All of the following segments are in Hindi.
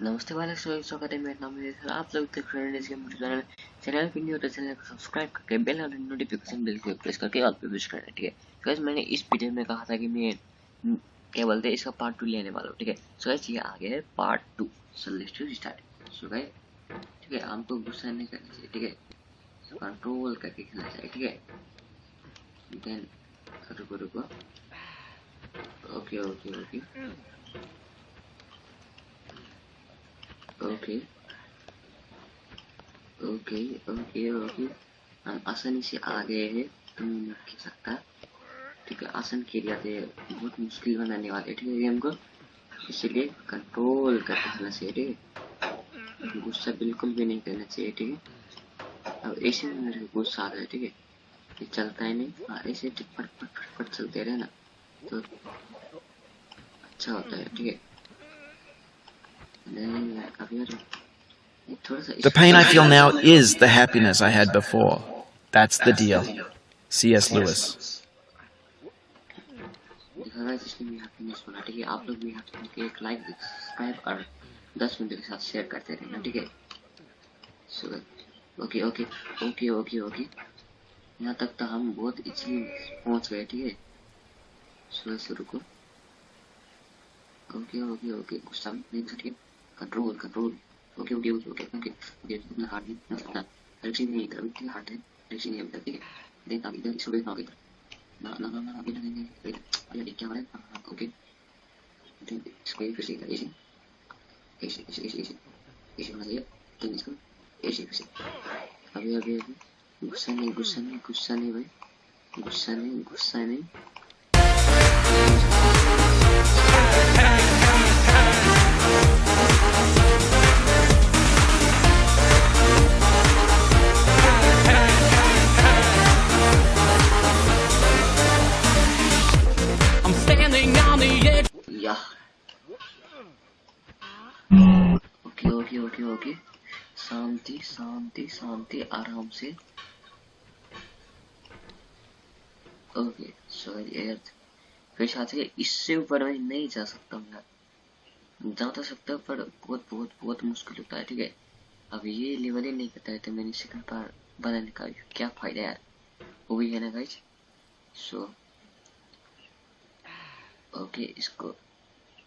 नमस्ते वाले स्वागत है। मेरा नाम है आप लोग देख रहे हैं मुझे चैनल चैनल पे न्यू तो चैनल को सब्सक्राइब करके बेल और नोटिफिकेशन बेल को प्रेस करके ऑल पे विश करना ठीक है? तो गाइस मैंने इस वीडियो में कहा था कि मैं क्या बोलते हैं, इसका पार्ट टू लेने वाला हूँ, ठीक है? सो गाइस ये आ गया है part two so let's to start so guys ठीक है हमको गुस्सा नहीं करना चाहिए, ठीक है? कंट्रोल करके खेलना चाहिए, ठीक है? देन रुको रुको। Okay okay okay okay okay okay okay हम आसानी से आ गए हैं तुम मत खेल सकता ठीक है आसान खेल जाते बहुत मुश्किल बनाने वाले ठीक है गेम को इसलिए कंट्रोल करके खेलना चाहिए ठीक है गुस्सा बिल्कुल भी नहीं करना चाहिए ठीक है अब ऐसे में मेरे को गुस्सा आ है ठीक है ये चलता ही नहीं हाँ ऐसे फट फट फट फट चलते रहे ना तो अच्छा होता है ठीक है The pain I feel now is the happiness I had before. That's the deal. C.S. Lewis. ठीक है आप लोग भी एक लाइक सब्सक्राइब और दस मिनट के साथ शेयर करते रहना ठीक है okay okay okay okay okay यहाँ तक तो हम बहुत इजीली पहुँच गए, ठीक है सुबह शुरू को ओके ओके ओके गुस्सा नहीं ठीक है control control okay okay okay okay okay okay इतना हार्ड नहीं ना ना रिक्सी नहीं कर इतना हार्ड है रिक्सी नहीं है ठीक है देन आप इधर इसको देखना इधर ना ना ना ना इधर नहीं अरे क्या हो रहा है ओके इसको फिर से इधर ऐसे ऐसे ऐसे ऐसे ऐसे बना दिया देन इसको ऐसे फिर से अभी अभी अभी गुस्सा नहीं गुस्सा नहीं गुस्सा नहीं भाई गुस्सा नहीं गुस्सा नहीं ओके ओके ओके ओके। शांति शांति शांति, आराम से। ओके सॉरी यार। फिर साथ इससे ऊपर मैं नहीं जा सकता हूँ यार। जा तो सकता पर बहुत बहुत बहुत मुश्किल होता है, ठीक है? अब ये लेवल ही नहीं करता है तो मैंने सेकंड पार बनाने का क्या फ़ायदा यार? वो भी है ना गाइज़ सो ओके, इसको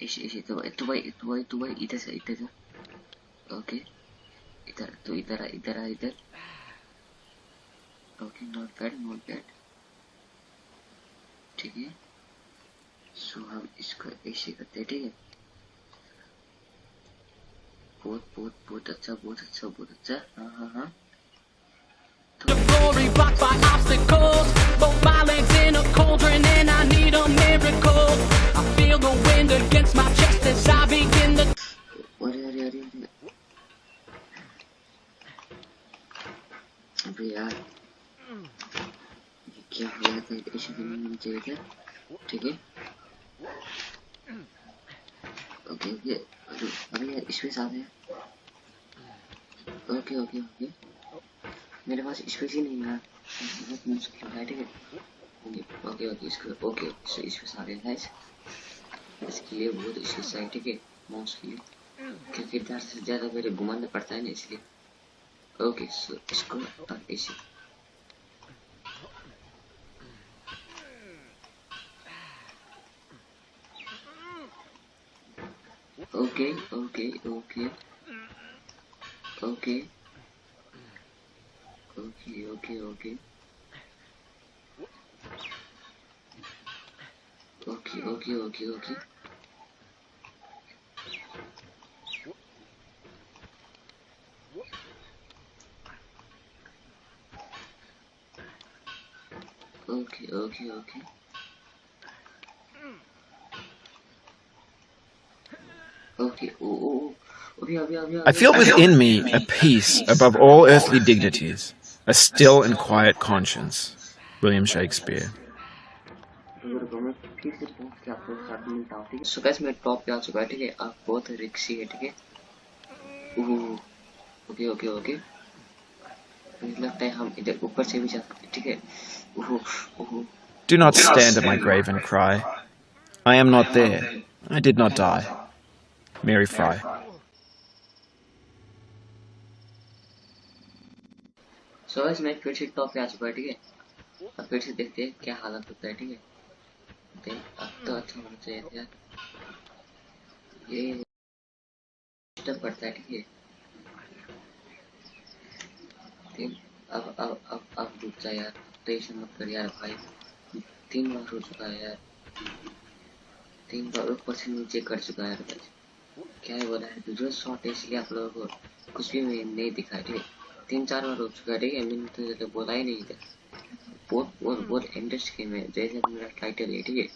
इसे इसे तू भाई तू भाई इधर से इधर ओके इधर तो इधर इधर इधर okay not bad not bad ठीक है सो हम इसको ऐसे करते हैं ठीक है बहुत बहुत बहुत अच्छा बहुत अच्छा बहुत अच्छा हाँ हाँ हाँ चाहिए था ठीक है ओके ओके अरे यार इसमें साथ है ओके ओके ओके मेरे पास स्पेस ही नहीं है। बहुत मुश्किल है ठीक है ओके ओके इसको ओके सो इसमें सारे गाइस इसके लिए बहुत स्पेस है ठीक है माउस के लिए क्योंकि इधर से ज़्यादा मेरे घुमाना पड़ता है ना, इसलिए। ओके सो इसको ऐसे okay okay, okay, okay. Okay. Okay, okay, okay. Okay, okay, okay, okay. Okay, okay, okay. I feel within me a peace above all earthly dignities, a still and quiet conscience. William Shakespeare. So guys मैं टॉप पे आ चुका है ठीक है आप बहुत रिक्सी है ठीक है ओके ओके ओके मुझे लगता है हम इधर ऊपर से भी जा सकते ठीक है Do not stand at my grave and cry. I am not there. I did not die. Mary Fry. So, guys, मैं फिर से टॉप पे आ चुका है ठीक है? अब फिर से देखते हैं क्या हालत होता है ठीक है? देख अब तो अच्छा होना चाहिए यार ये डिस्टर्ब पड़ता है ठीक है? अब अब अब अब डूब जाए यार। टेंशन मत कर यार भाई। तीन बार हो चुका है यार। तीन बार ऊपर से नीचे कर चुका है यार भाई क्या है बोला है? जो शॉट है, इसलिए आप लोगों को कुछ भी नहीं दिखा ठीक तीन चार बार हो चुका है, ठीक है? मैंने तो बोला ही नहीं था। बहुत बहुत बहुत इंटरेस्ट गेम है। जैसे मेरा टाइटल है, ठीक है?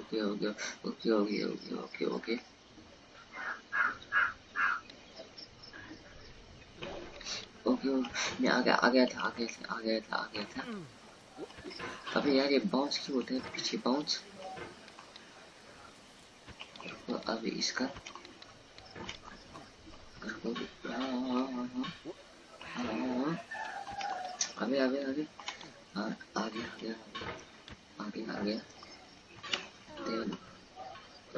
Okay okay okay okay okay okay okay okay मैं आ गया आ गया था, आ गया था, आ गया था, आ गया था। अबे यार, ये बाउंस क्यों होता है? पीछे बाउंस अभी इसका आगे आ गया आगे आगे आगे आगे then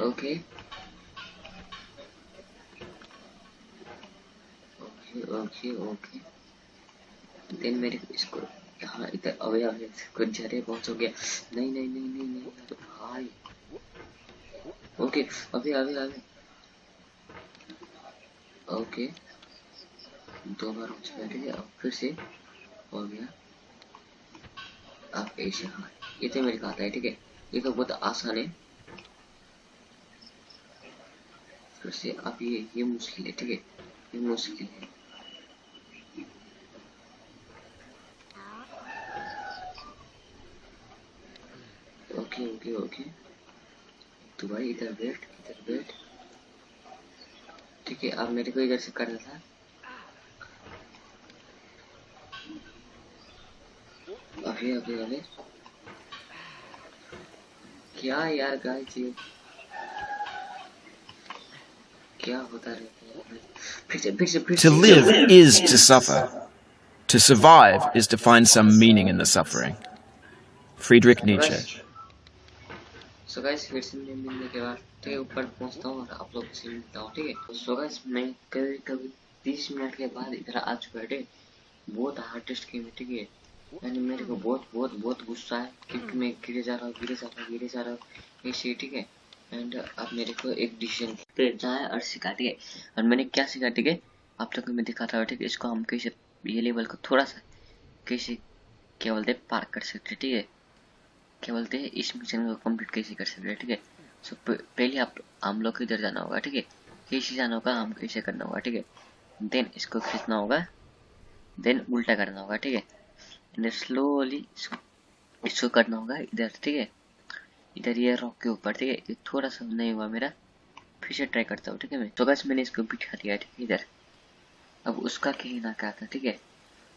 okay okay okay okay then मेरे इसको हाँ इधर अवे अवे कुछ जरे पहुँच गया। नहीं नहीं नहीं नहीं नहीं तो भाई ओके अभी अबे अबे ओके दो बार हो चुका ठीक है? अब फिर से हो गया। अब ऐसे हाँ ये तो मेरे को आता है, ठीक है? ये तो बहुत आसान है। फिर से अब ये ये मुश्किल है, ठीक है? ये मुश्किल है। ओके ओके ओके तो भाई इधर बैठ इधर बैठ ठीक है अब मेरे को इधर से करना था अभी अभी अभी क्या यार गाइस ये क्या होता रहता है फिर से फिर से फिर To से live is to suffer. To survive is to find some meaning in the suffering. Friedrich Nietzsche. So guys फिर से मैं मिलने के बाद तो ऊपर पहुँचता हूँ और आप लोग से मिलता हूँ ठीक है? तो सो गाइस मैं कभी कभी तीस मिनट के बाद इधर आ चुका है ठीक बहुत हार्डेस्ट गेम है ठीक है? यानी मेरे को बहुत बहुत बहुत गुस्सा है क्योंकि मैं गिरे जा रहा हूँ गिरे जा रहा हूँ गिरे जा रहा हूँ ऐसे ठीक है? एंड अब मेरे को एक डिसीज़न जाना है और सिखा ठीक है। और मैंने क्या सिखा ठीक है? आप लोग को मैं दिखाता हूँ ठीक है? इसको हम कैसे ये लेवल को थोड़ा सा कैसे क्या बोलते पार कर सकते ठीक है? क्या बोलते हैं, इस मिशन को कंप्लीट कैसे कर सकते हैं, ठीक है? सो पहले आप, हम लोग को इधर जाना होगा, ठीक है? कैसे जाना होगा, हम कैसे करना होगा, ठीक है? देन इसको खींचना होगा देन उल्टा करना होगा, ठीक है? एंड स्लोली इसको करना होगा इधर, ठीक है? इधर ये रॉक के ऊपर, ठीक है? थोड़ा सा नहीं हुआ मेरा, फिर से ट्राई करता हूँ, ठीक है मैं? तो बस मैंने इसको बिठा दिया, ठीक है, इधर। अब उसका कहना क्या था, ठीक है?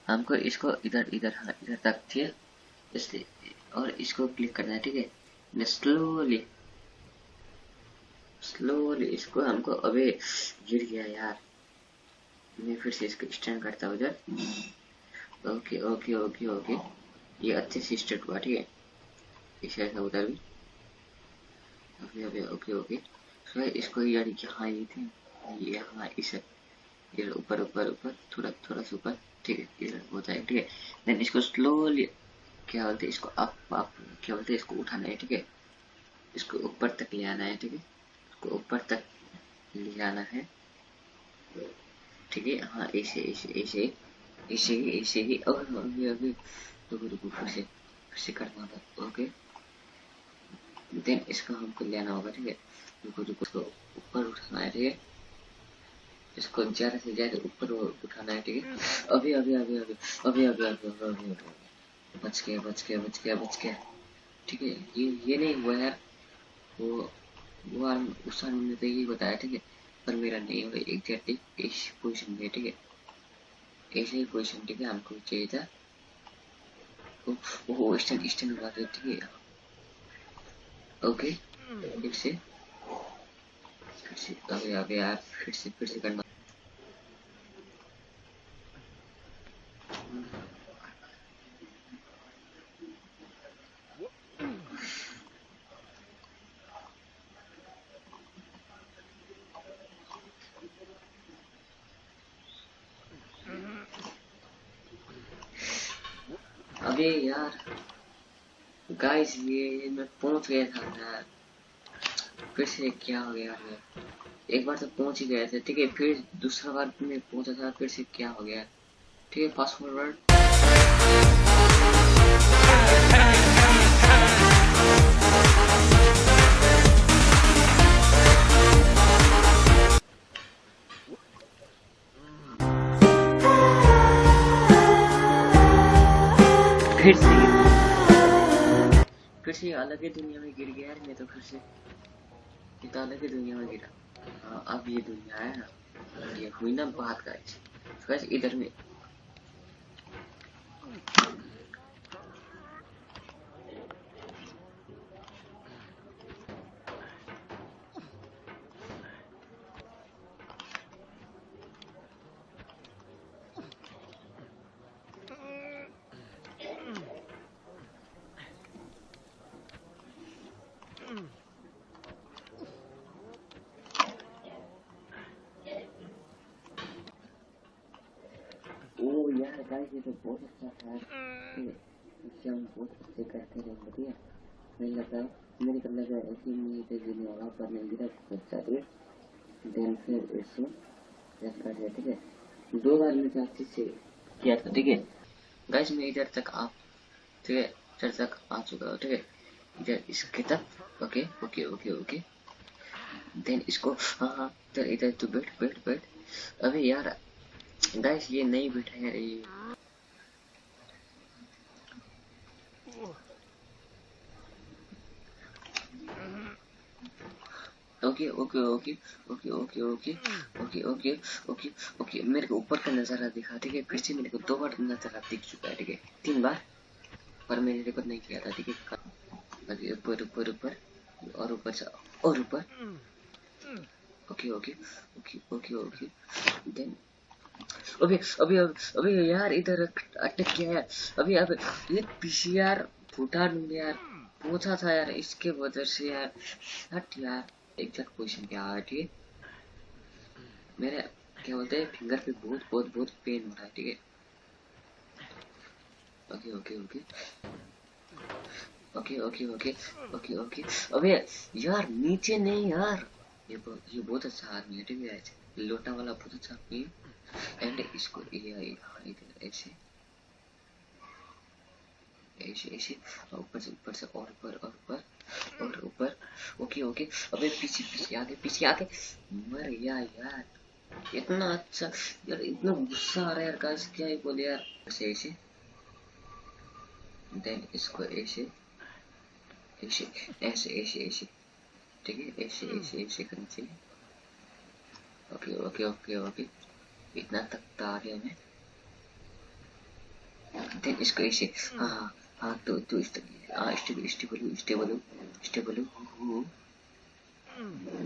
हमको इसको इधर इधर हाँ इधर तक थी इसलिए और इसको क्लिक करना है, ठीक है? स्लोली स्लोली इसको हमको अबे गिर गया यार। मैं फिर से इसको स्टैंड करता हूँ इधर। ओके ओके ओके ओके ये अच्छे से स्टार्ट हुआ, ठीक है? इसे ऐसा उधर भी। Okay okay okay okay so इसको यार यहाँ ये थे, यहाँ इसे। इधर ऊपर ऊपर ऊपर, थोड़ा थोड़ा सा ऊपर, ठीक है? इधर होता है, ठीक है? देन इसको स्लोली क्या बोलते हैं इसको अप अप क्या बोलते इसको उठाना है ठीक है इसको ऊपर तक ले आना है ठीक है इसको ऊपर तक ले आना है ठीक है हाँ ऐसे ऐसे ऐसे ऐसे ही ऐसे ही और अभी अभी रुको रुको फिर से फिर से करना था ओके देन इसको हमको लेना होगा ठीक है रुको रुको इसको ऊपर उठाना है ठीक है इसको ज़्यादा से ज़्यादा ऊपर उठाना है ठीक है अभी अभी अभी अभी अभी अभी अभी अभी अभी अभी बच गया बच गया बच गया बच गया। ठीक है ये ये नहीं हुआ यार। वो वो आर उस आदमी ने तो यही बताया ठीक है। पर मेरा नहीं हुआ एग्जैक्टली इस पोजिशन में ठीक है। ऐसे ही पोजिशन ठीक है हमको चाहिए था। ओ ओ स्टैंड स्टैंड हुआ था ठीक है। ओके फिर से। फिर से अबे अबे यार फिर से फिर से करना। अरे यार गाइस ये मैं पहुँच गया था यार फिर से क्या हो गया है एक बार तो पहुँच ही गए थे, ठीक है? फिर दूसरा बार मैं पहुँचा था, फिर से क्या हो गया? ठीक है फास्ट फॉरवर्ड फिर से। फिर से अलग ही दुनिया में गिर गया मैं तो फिर से। ये तो अलग ही दुनिया में गिरा। हाँ अब ये दुनिया है ना। ये हुई ना बात गाइस गाइस इधर में। गाइस ये तो बहुत अच्छा है। इससे हम बहुत अच्छे करते है मुझे लगता है मेरे को लगा ऐसे में तो गिरने वाला पर नहीं गिरा बच्चा एक देन फिर इससे प्रेस कर दिया ठीक है? दो बार में अच्छे से किया था ठीक है? गाइस मैं इधर तक आ ठीक है? इधर तक आ चुका हूँ ठीक है? इधर इसके तक okay okay okay okay. Then इसको हाँ हाँ इधर इधर तू बैठ बैठ बैठ। अबे यार गाइस ये नहीं बैठा है ये okay okay okay okay okay okay okay okay okay okay मेरे को ऊपर का नज़ारा दिखा ठीक है फिर से मेरे को दो बार नज़ारा दिख चुका है ठीक है तीन बार पर मैंने रिकॉर्ड नहीं किया था ठीक है ऊपर ऊपर ऊपर और ऊपर और ऊपर okay okay okay okay okay then अबे अबे अबे यार इधर अटक गया है अभी अब ये पीछे यार फूटा नहीं यार। पूछा था यार इसके वजह से यार। हट यार एग्जैक्ट पोजीशन पे आ ठीक है मेरे, क्या बोलते हैं फिंगर पे बहुत बहुत बहुत पेन हो रहा है, ठीक है? Okay okay okay okay okay okay okay okay अबे यार, नीचे नहीं यार। ये ये बहुत अच्छा आदमी है, ठीक है? लोटा वाला बहुत अच्छा आदमी है। एंड इसको, ये हाँ इधर ऐसे। ऐसे ऐसे। ऊपर से ऊपर से, और ऊपर और ऊपर और ऊपर। Okay okay. अबे पीछे पीछे आगे पीछे आगे। मर गया यार। इतना अच्छा यार, इतना गुस्सा आ रहा है यार गाइस क्या ही बोले यार। ऐसे ऐसे। देन इसको ऐसे ऐसे ऐसे ऐसे ऐसे। ठीक है? ऐसे ऐसे ऐसे करना चाहिए ओके ओके ओके ओके। इतना तक तो आ गया मैं देन इसको ऐसे हाँ हाँ हाँ तो तो इस हाँ stable stable stable stable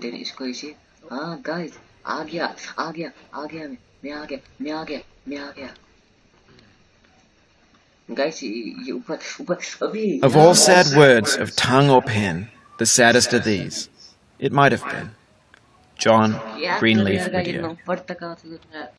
then इसको ऐसे हाँ गाइस आ गया आ गया आ गया मैं मैं आ गया मैं आ गया मैं आ गया गाइस ये ऊपर ऊपर अभी Of all sad words of tongue or pen, the saddest are these. It might have been. John, यार Greenleaf यार,